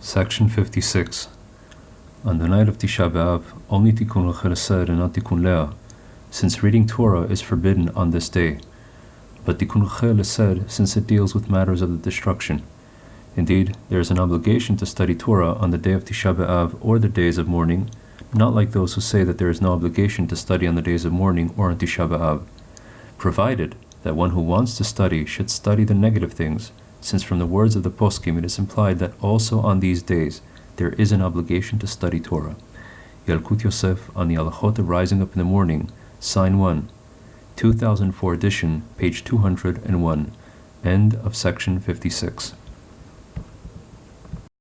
Section 56. On the night of Tisha B'Av, only Tikkun Chesed and not Tikkun Leah, since reading Torah is forbidden on this day. But Tikkun Chesed, since it deals with matters of the destruction. Indeed, there is an obligation to study Torah on the day of Tisha B'Av or the days of mourning, not like those who say that there is no obligation to study on the days of mourning or on Tisha B'Av, provided that one who wants to study should study the negative things, since from the words of the poskim it is implied that also on these days there is an obligation to study Torah. Yalkut Yosef on the Halachot Rising Up in the Morning, Sign 1, 2004 edition, page 201, end of section 56.